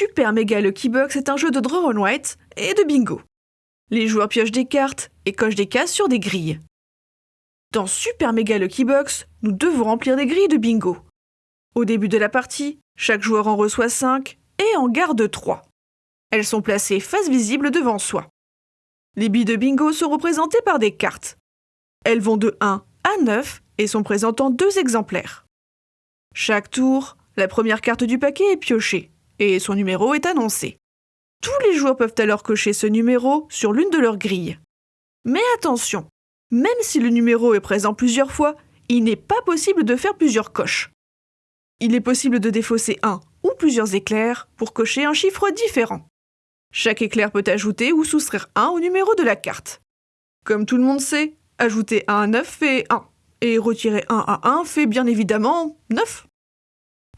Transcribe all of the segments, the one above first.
Super Mega Lucky Box est un jeu de draw on white et de bingo. Les joueurs piochent des cartes et cochent des cases sur des grilles. Dans Super Mega Lucky Box, nous devons remplir des grilles de bingo. Au début de la partie, chaque joueur en reçoit 5 et en garde 3. Elles sont placées face visible devant soi. Les billes de bingo sont représentées par des cartes. Elles vont de 1 à 9 et sont présentant deux exemplaires. Chaque tour, la première carte du paquet est piochée et son numéro est annoncé. Tous les joueurs peuvent alors cocher ce numéro sur l'une de leurs grilles. Mais attention, même si le numéro est présent plusieurs fois, il n'est pas possible de faire plusieurs coches. Il est possible de défausser un ou plusieurs éclairs pour cocher un chiffre différent. Chaque éclair peut ajouter ou soustraire 1 au numéro de la carte. Comme tout le monde sait, ajouter 1 à 9 fait 1, et retirer 1 à 1 fait bien évidemment 9.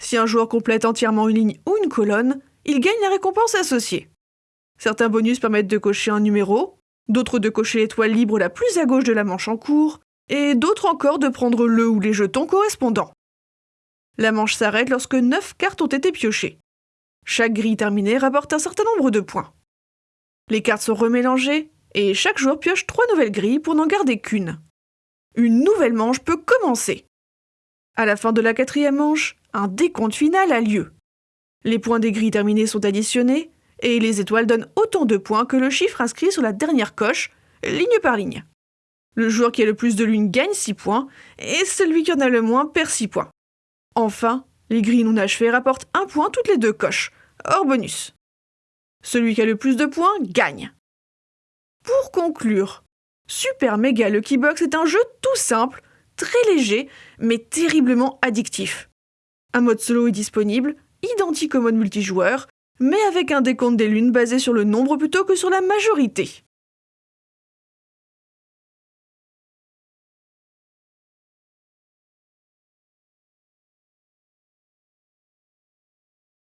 Si un joueur complète entièrement une ligne ou une colonne, il gagne la récompense associée. Certains bonus permettent de cocher un numéro, d'autres de cocher l'étoile libre la plus à gauche de la manche en cours, et d'autres encore de prendre le ou les jetons correspondants. La manche s'arrête lorsque 9 cartes ont été piochées. Chaque grille terminée rapporte un certain nombre de points. Les cartes sont remélangées, et chaque joueur pioche 3 nouvelles grilles pour n'en garder qu'une. Une nouvelle manche peut commencer. À la fin de la quatrième manche, un décompte final a lieu. Les points des grilles terminées sont additionnés, et les étoiles donnent autant de points que le chiffre inscrit sur la dernière coche, ligne par ligne. Le joueur qui a le plus de lunes gagne 6 points, et celui qui en a le moins perd 6 points. Enfin, les grilles non achevées rapportent un point toutes les deux coches, hors bonus. Celui qui a le plus de points gagne. Pour conclure, Super Mega Lucky Box est un jeu tout simple, très léger, mais terriblement addictif. Un mode solo est disponible, identique au mode multijoueur, mais avec un décompte des lunes basé sur le nombre plutôt que sur la majorité.